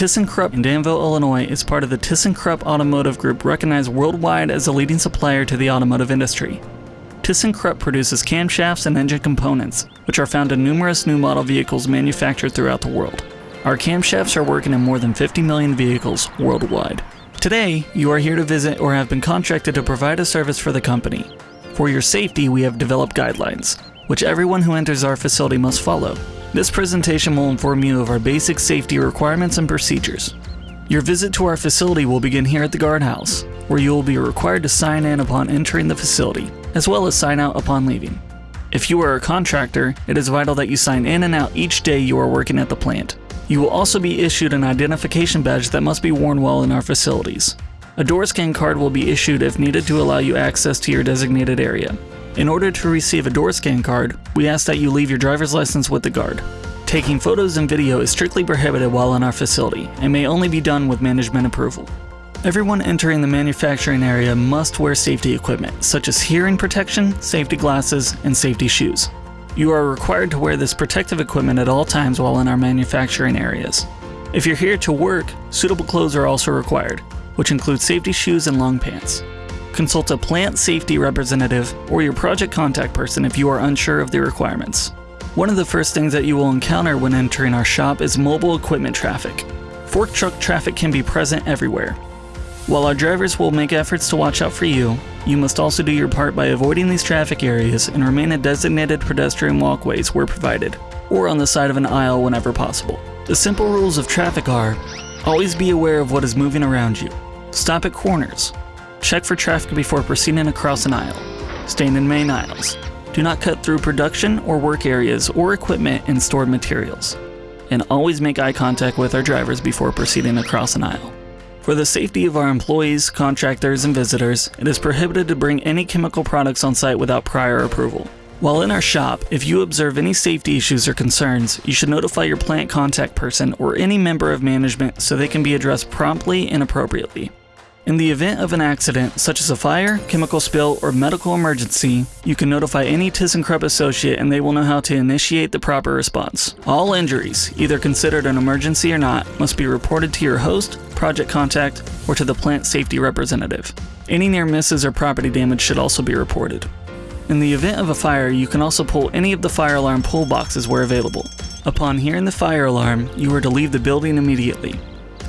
ThyssenKrupp in Danville, Illinois is part of the ThyssenKrupp Automotive Group recognized worldwide as a leading supplier to the automotive industry. ThyssenKrupp produces camshafts and engine components, which are found in numerous new model vehicles manufactured throughout the world. Our camshafts are working in more than 50 million vehicles worldwide. Today, you are here to visit or have been contracted to provide a service for the company. For your safety, we have developed guidelines, which everyone who enters our facility must follow. This presentation will inform you of our basic safety requirements and procedures. Your visit to our facility will begin here at the guardhouse, where you will be required to sign in upon entering the facility, as well as sign out upon leaving. If you are a contractor, it is vital that you sign in and out each day you are working at the plant. You will also be issued an identification badge that must be worn while in our facilities. A door scan card will be issued if needed to allow you access to your designated area. In order to receive a door scan card, we ask that you leave your driver's license with the guard. Taking photos and video is strictly prohibited while in our facility and may only be done with management approval. Everyone entering the manufacturing area must wear safety equipment, such as hearing protection, safety glasses, and safety shoes. You are required to wear this protective equipment at all times while in our manufacturing areas. If you're here to work, suitable clothes are also required, which include safety shoes and long pants. Consult a plant safety representative or your project contact person if you are unsure of the requirements. One of the first things that you will encounter when entering our shop is mobile equipment traffic. Fork truck traffic can be present everywhere. While our drivers will make efforts to watch out for you, you must also do your part by avoiding these traffic areas and remain at designated pedestrian walkways where provided, or on the side of an aisle whenever possible. The simple rules of traffic are, always be aware of what is moving around you. Stop at corners. Check for traffic before proceeding across an aisle. Stand in main aisles. Do not cut through production or work areas or equipment and stored materials. And always make eye contact with our drivers before proceeding across an aisle. For the safety of our employees, contractors, and visitors, it is prohibited to bring any chemical products on site without prior approval. While in our shop, if you observe any safety issues or concerns, you should notify your plant contact person or any member of management so they can be addressed promptly and appropriately. In the event of an accident, such as a fire, chemical spill, or medical emergency, you can notify any ThyssenKrupp associate and they will know how to initiate the proper response. All injuries, either considered an emergency or not, must be reported to your host, project contact, or to the plant safety representative. Any near misses or property damage should also be reported. In the event of a fire, you can also pull any of the fire alarm pull boxes where available. Upon hearing the fire alarm, you are to leave the building immediately.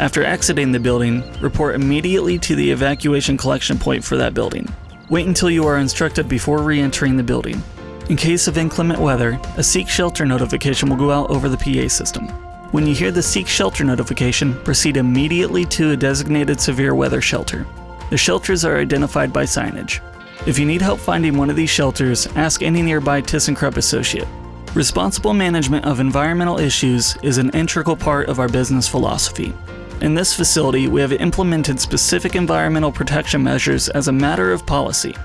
After exiting the building, report immediately to the evacuation collection point for that building. Wait until you are instructed before re-entering the building. In case of inclement weather, a seek shelter notification will go out over the PA system. When you hear the seek shelter notification, proceed immediately to a designated severe weather shelter. The shelters are identified by signage. If you need help finding one of these shelters, ask any nearby ThyssenKrupp associate. Responsible management of environmental issues is an integral part of our business philosophy. In this facility, we have implemented specific environmental protection measures as a matter of policy.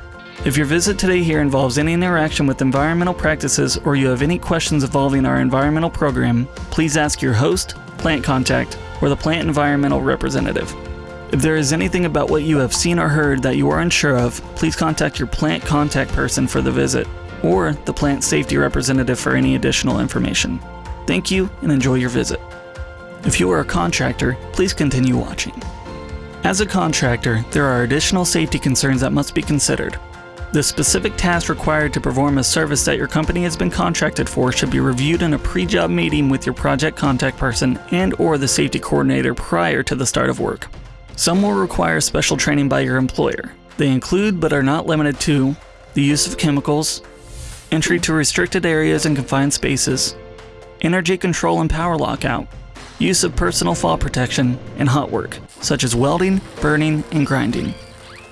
If your visit today here involves any interaction with environmental practices or you have any questions involving our environmental program, please ask your host, plant contact, or the plant environmental representative. If there is anything about what you have seen or heard that you are unsure of, please contact your plant contact person for the visit, or the plant safety representative for any additional information. Thank you and enjoy your visit. If you are a contractor, please continue watching. As a contractor, there are additional safety concerns that must be considered. The specific task required to perform a service that your company has been contracted for should be reviewed in a pre-job meeting with your project contact person and or the safety coordinator prior to the start of work. Some will require special training by your employer. They include but are not limited to the use of chemicals, entry to restricted areas and confined spaces, energy control and power lockout, use of personal fall protection, and hot work, such as welding, burning, and grinding.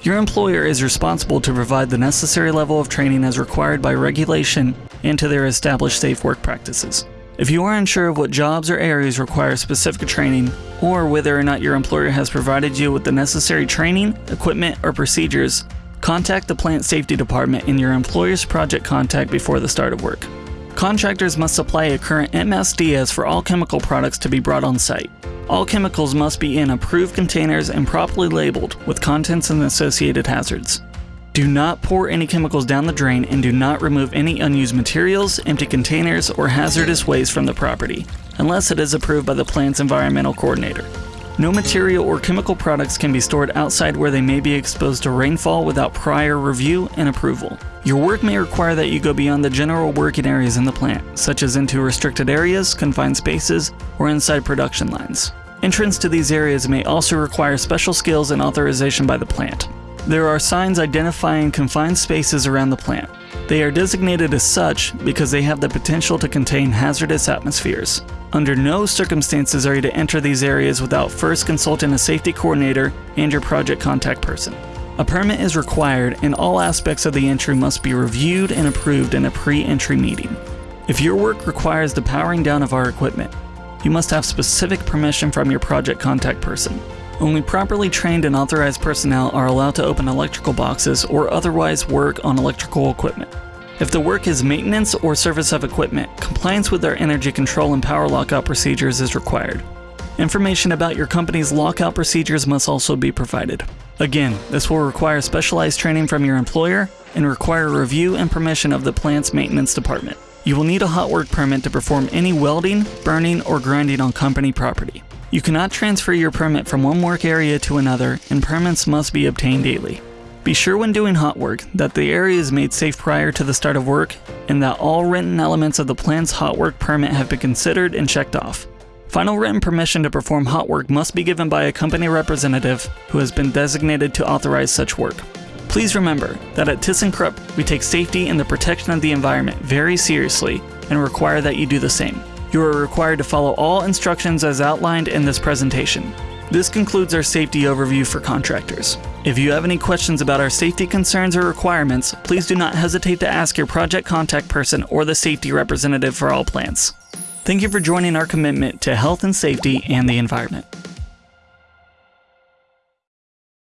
Your employer is responsible to provide the necessary level of training as required by regulation and to their established safe work practices. If you are unsure of what jobs or areas require specific training, or whether or not your employer has provided you with the necessary training, equipment, or procedures, contact the plant safety department in your employer's project contact before the start of work. Contractors must supply a current MSDS for all chemical products to be brought on site. All chemicals must be in approved containers and properly labeled with contents and associated hazards. Do not pour any chemicals down the drain and do not remove any unused materials, empty containers, or hazardous waste from the property, unless it is approved by the plant's environmental coordinator. No material or chemical products can be stored outside where they may be exposed to rainfall without prior review and approval. Your work may require that you go beyond the general working areas in the plant, such as into restricted areas, confined spaces, or inside production lines. Entrance to these areas may also require special skills and authorization by the plant. There are signs identifying confined spaces around the plant. They are designated as such because they have the potential to contain hazardous atmospheres. Under no circumstances are you to enter these areas without first consulting a safety coordinator and your project contact person. A permit is required and all aspects of the entry must be reviewed and approved in a pre-entry meeting. If your work requires the powering down of our equipment, you must have specific permission from your project contact person. Only properly trained and authorized personnel are allowed to open electrical boxes or otherwise work on electrical equipment. If the work is maintenance or service of equipment, compliance with our energy control and power lockout procedures is required. Information about your company's lockout procedures must also be provided. Again, this will require specialized training from your employer and require review and permission of the plant's maintenance department. You will need a hot work permit to perform any welding, burning, or grinding on company property. You cannot transfer your permit from one work area to another, and permits must be obtained daily. Be sure when doing hot work that the area is made safe prior to the start of work and that all written elements of the plant's hot work permit have been considered and checked off. Final written permission to perform hot work must be given by a company representative who has been designated to authorize such work. Please remember that at ThyssenKrupp, we take safety and the protection of the environment very seriously and require that you do the same. You are required to follow all instructions as outlined in this presentation. This concludes our safety overview for contractors. If you have any questions about our safety concerns or requirements, please do not hesitate to ask your project contact person or the safety representative for all plants. Thank you for joining our commitment to health and safety and the environment.